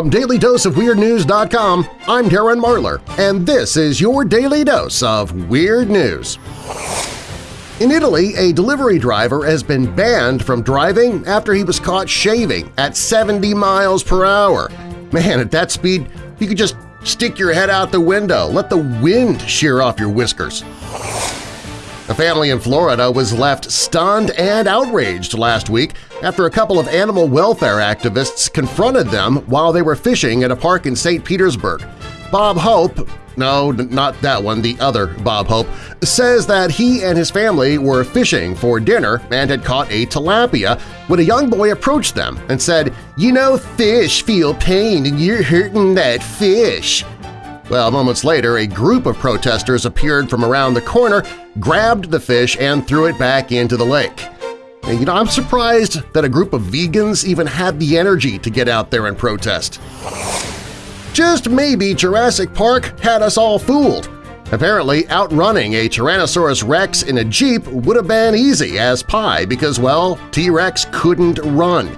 From DailyDoseOfWeirdNews.com, I'm Darren Marlar, and this is your Daily Dose of Weird News. In Italy, a delivery driver has been banned from driving after he was caught shaving at 70 miles per hour. Man, at that speed, you could just stick your head out the window, let the wind shear off your whiskers. A family in Florida was left stunned and outraged last week after a couple of animal welfare activists confronted them while they were fishing at a park in St. Petersburg. Bob Hope no, not that one, the other Bob Hope, says that he and his family were fishing for dinner and had caught a tilapia when a young boy approached them and said, You know fish feel pain and you're hurting that fish. Well, moments later, a group of protesters appeared from around the corner, grabbed the fish, and threw it back into the lake. And, you know, I'm surprised that a group of vegans even had the energy to get out there and protest. Just maybe Jurassic Park had us all fooled. Apparently, outrunning a Tyrannosaurus rex in a Jeep would have been easy as pie because, well, T-Rex couldn't run.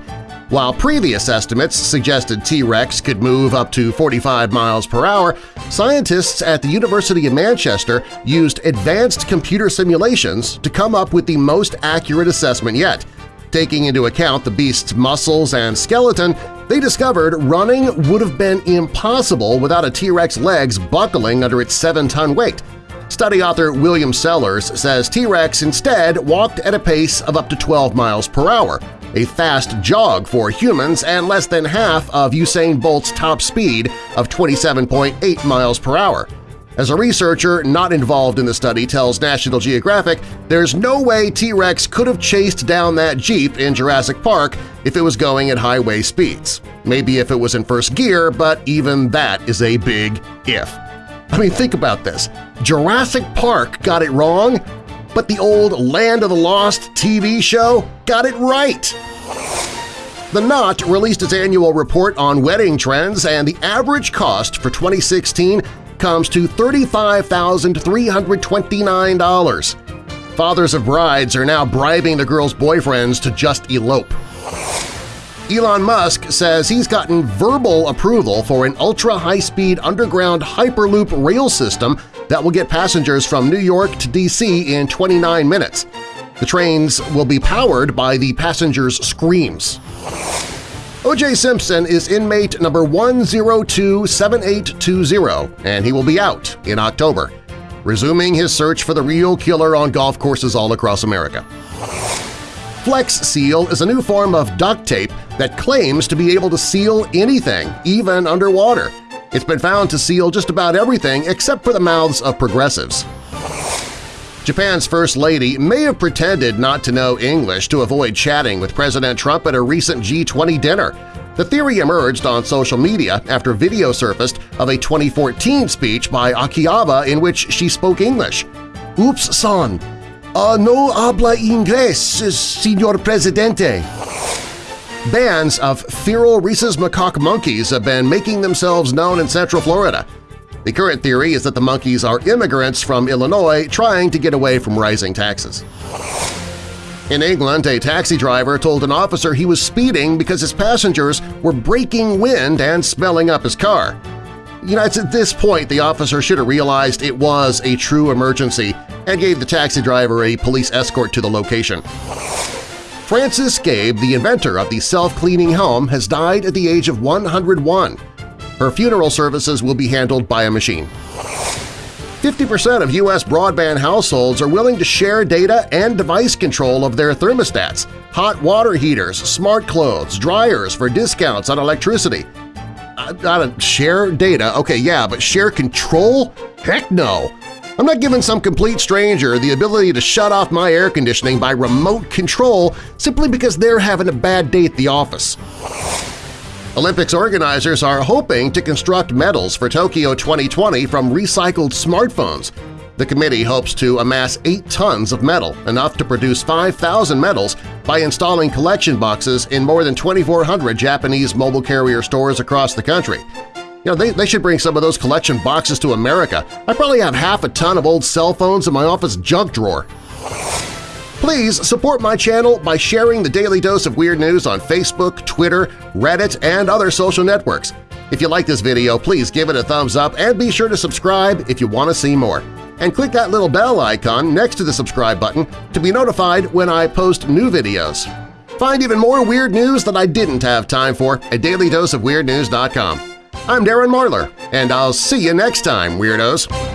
While previous estimates suggested T-Rex could move up to 45 miles per hour, scientists at the University of Manchester used advanced computer simulations to come up with the most accurate assessment yet. Taking into account the beast's muscles and skeleton, they discovered running would have been impossible without a T-Rex legs buckling under its 7-ton weight. Study author William Sellers says T-Rex instead walked at a pace of up to 12 miles per hour, a fast jog for humans and less than half of Usain Bolt's top speed of 27.8 miles per hour. As a researcher not involved in the study tells National Geographic, there's no way T-Rex could have chased down that Jeep in Jurassic Park if it was going at highway speeds. Maybe if it was in first gear, but even that is a big if. I mean, think about this. Jurassic Park got it wrong, but the old Land of the Lost TV show got it right. The Knot released its annual report on wedding trends, and the average cost for 2016 comes to $35,329. Fathers of brides are now bribing the girls' boyfriends to just elope. Elon Musk says he's gotten verbal approval for an ultra-high-speed underground Hyperloop rail system that will get passengers from New York to D.C. in 29 minutes. The trains will be powered by the passengers' screams. O.J. Simpson is inmate number 1027820, and he will be out in October, resuming his search for the real killer on golf courses all across America. Flex Seal is a new form of duct tape that claims to be able to seal anything, even underwater. It's been found to seal just about everything except for the mouths of progressives. Japan's First Lady may have pretended not to know English to avoid chatting with President Trump at a recent G20 dinner. The theory emerged on social media after video surfaced of a 2014 speech by Akie Abe in which she spoke English. Oops, son. Uh, no habla inglés, señor presidente. Bands of feral rhesus macaque monkeys have been making themselves known in Central Florida. The current theory is that the monkeys are immigrants from Illinois trying to get away from rising taxes. In England, a taxi driver told an officer he was speeding because his passengers were breaking wind and smelling up his car. You know, it's at this point the officer should have realized it was a true emergency and gave the taxi driver a police escort to the location. Frances Gabe, the inventor of the self-cleaning home, has died at the age of 101. Her funeral services will be handled by a machine. 50% of U.S. broadband households are willing to share data and device control of their thermostats, hot water heaters, smart clothes, dryers for discounts on electricity. Uh, I, I share data, okay, yeah, but share control? Heck no! I'm not giving some complete stranger the ability to shut off my air conditioning by remote control simply because they're having a bad day at the office. Olympics organizers are hoping to construct medals for Tokyo 2020 from recycled smartphones. The committee hopes to amass 8 tons of metal, enough to produce 5,000 medals, by installing collection boxes in more than 2,400 Japanese mobile carrier stores across the country. You know, they, they should bring some of those collection boxes to America. I probably have half a ton of old cell phones in my office junk drawer. Please support my channel by sharing the Daily Dose of Weird News on Facebook, Twitter, Reddit, and other social networks. If you like this video, please give it a thumbs up and be sure to subscribe if you want to see more. And click that little bell icon next to the subscribe button to be notified when I post new videos. Find even more weird news that I didn't have time for at dailydoseofweirdnews.com. I'm Darren Marlar, and I'll see you next time, Weirdos!